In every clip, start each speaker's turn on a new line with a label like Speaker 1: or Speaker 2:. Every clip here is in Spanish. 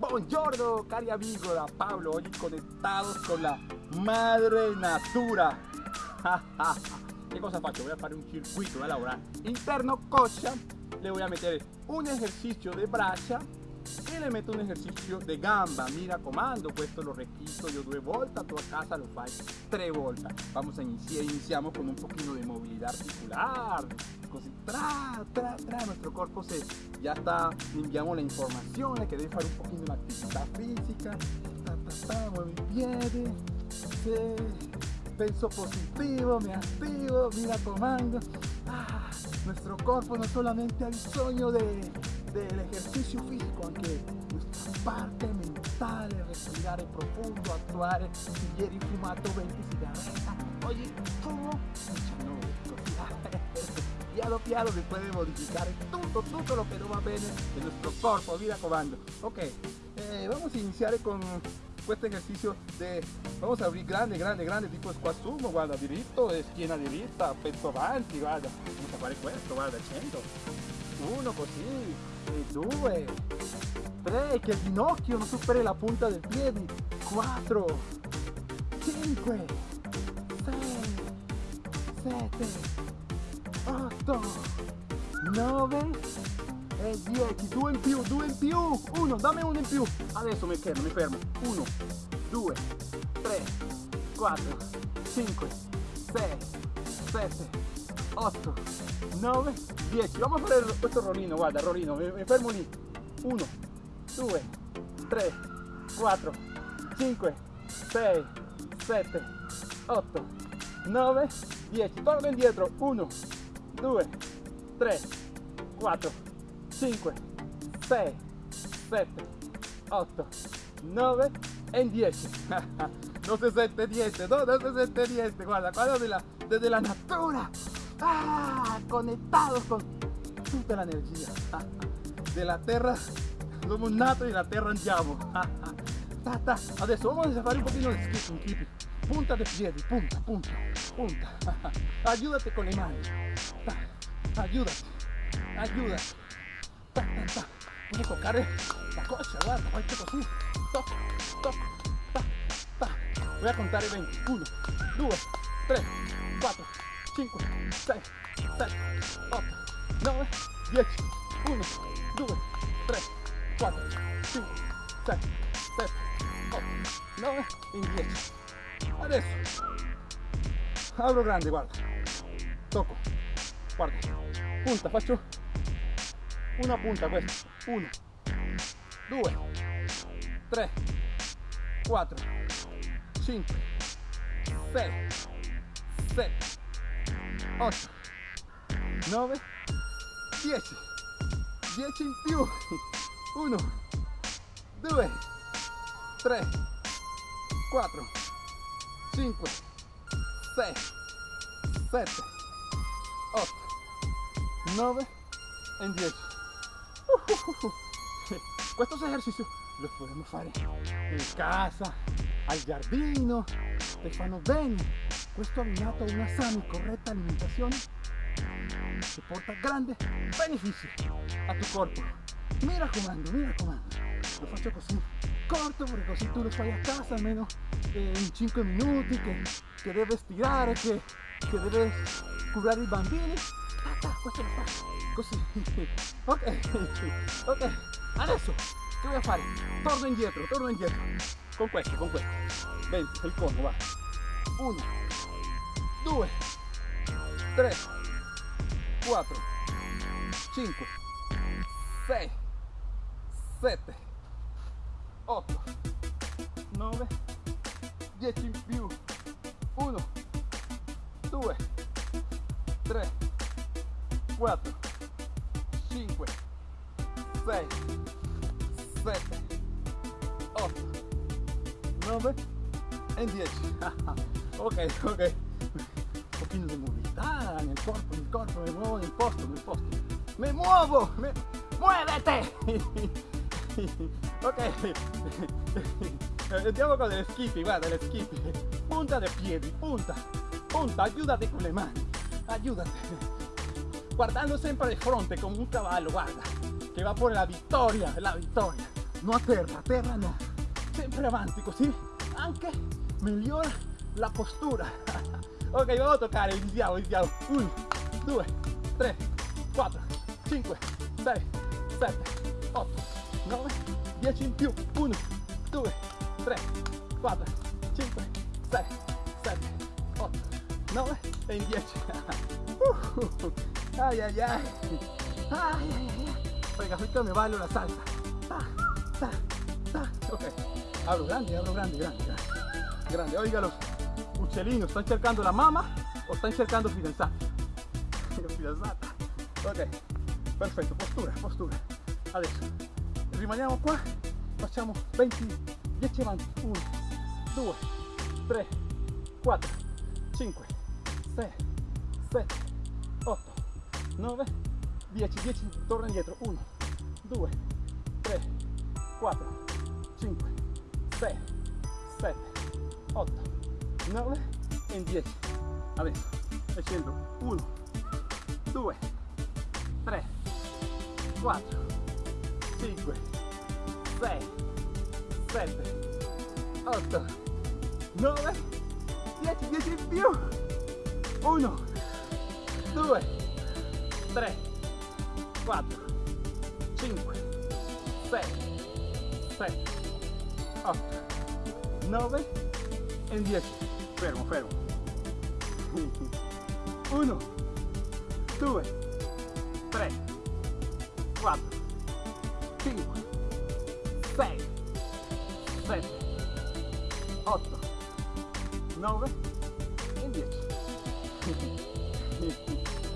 Speaker 1: Buongiorno cari amigo da Pablo, hoy conectados con la madre natura. ¿Qué cosa faccio? Voy a hacer un circuito de lavorare interno coscia, le voy a meter un ejercicio de braccia y le meto un ejercicio de gamba. Mira comando, questo lo requito yo due volte, tu casa lo fai tres volte. Vamos a iniciar, iniciamos con un poquito de movilidad articular, tra, tra, tra, nuestro cuerpo se ya está, enviamos la información que debe hacer un poquito de actividad física, ta, ta, ta, mueve i piedi, sí, penso positivo, me activo, mira comando. Ah, nuestro cuerpo no solamente ha bisogno de, del ejercicio fisico, anche nuestra parte mentale, respirare profondo, actuare, ieri fumato 20 sigarette, oggi fumo 19, così piano piano se puede modificar todo, todo lo que no va bien en nuestro cuerpo, mira comando. Ok, eh, vamos a iniciar con este ejercicio de, vamos a abrir grande, grande, grande, tipo squat sumo, guarda, diritto, schiena diritta, petto avanti, guarda, a fare questo, guarda, 100, uno così, e due, tre, che il ginocchio non superi la punta del piede, 4, 5, 6, 7, 8 9 e 10 2 in più 2 in più. 1 dammi uno in più. Adesso mi fermo mi fermo. 1 2 3 4 5 6 7 8 9 10 vamos a fare questo rollino guarda rollino mi, mi fermo lì 1 2 3 4 5 6 7 8 9 10 torno indietro 1 2, 3, 4, 5, 6, 7, 8, 9 e 10. no se siente niente, no, no se siente niente. Guarda, guarda desde la natura. Ah, conectados con la energía. de la terra, somos nato y la terra andiamo. Adesso vamos a fare un pochino di skipping, punta de piedi, punta, punta, punta. Ayúdate con le mani. Ayúdate, ayúdate. Voy a tocar la cosa, guarda, qualche così. Toc, toc, ta, ta. Voy a contar 20. 1, 2, 3, 4, 5, 6, 7, 8, 9, 10. 1, 2, 3, 4, 5, 6, 7, 8, 9 e 10. Adesso grande, guarda. Tocco. Guarda. Punta, faccio una punta questa. 1, 2, 3, 4, 5, 6, 7, 8, 9, 10. 10 in più. 1, 2, 3, 4, 5, 6, 7, 8, 9 e 10. Estos ejercicios los podemos fare in casa, al giardino, te fanno bene. Questo abbinato a una sana y correcta alimentación te porta grande beneficio a tu cuerpo. Mira comando, mira comando. Lo faccio così corto perché così tu lo fai a casa almeno eh, in 5 minuti che, che deve stirare, che, che deve curare i bambini. Ah, questo lo così. ok, ok. Adesso che voy a fare? Torno indietro, torno indietro. Con questo, con questo. 20, il cono, va. 1, 2, 3, 4, 5, 6, 7, 8, 9, 10 in più. 1, 2, 3, 4, 5, 6, 7, 8, 9 e 10. ok, ok. Un pochino di movilità nel corpo, nel corpo, mi muovo nel posto, nel posto. Mi muovo! Mi... Muovete! ok. Andiamo con le skippy, guarda le skippy. Punta de piedi, punta. Punta, aiutate con le mani. Aiutate. Guardando sempre di fronte come un cavallo, guarda. Che va por la vittoria, la vittoria. no a terra, terra no, sempre avanti così anche migliora la postura. ok, vamos a toccare, iniziamo, iniziamo. 1, 2, 3, 4, 5, 6, 7, 8, 9, 10 in più. 1, 2, 3, 4, 5, 6, 7, 8, 9 e in 10. Uh, ay, ay, ay. Ay, ay, ay. Oiga, ahorita me bailo la salsa. Ta, ta, ta. Ok, abro grande, abro grande, grande, grande. Grande, oiga los uccellini, stanno cercando la mamma o stanno cercando fidanzati? Fidanzata. Ok, perfetto, postura, postura. Adesso rimaniamo qua, facciamo 20, 10 avanti. 1, 2, 3, 4, 5, 6, 7, 8, 9, 10, 10, torna indietro. 1, 2, 3, 4, 5, 6, 7, 8, 9 e 10. Adesso scendo 1, 2, 3, 4, 5, 6, 7, 8, 9, 10, 10 in più. 1, 2, 3, 4, 5, 6, 7, 8, 9 e 10. Fermo, fermo. 1, 2, 3, 4, 5, 6, 7, 8, 9 e 10.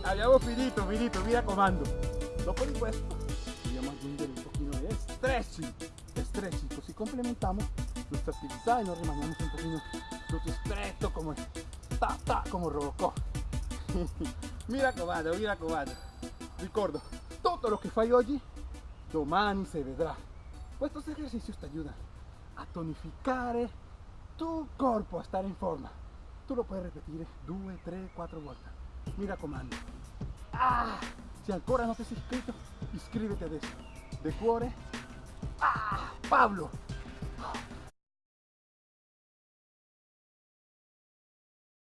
Speaker 1: Abbiamo finito, finito, mi raccomando. Dopo di questo dobbiamo aggiungere un pochino di stretching, stretching, così complementiamo nuestra actividad y nos rimaniamo un pochino tutti stretto come ta ta come Robocop. mi raccomando, mi raccomando. Ricordo, tutto lo che fai oggi, domani se vedrà. Estos ejercicios te ayudan a tonificare tu corpo, a stare in forma. Tu lo puoi ripetere 2, 3, 4 volte. Mi raccomando. Ah, se ancora non ti sei iscritto, iscriviti adesso. De cuore. Ah, Pablo.